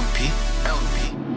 LP, LP.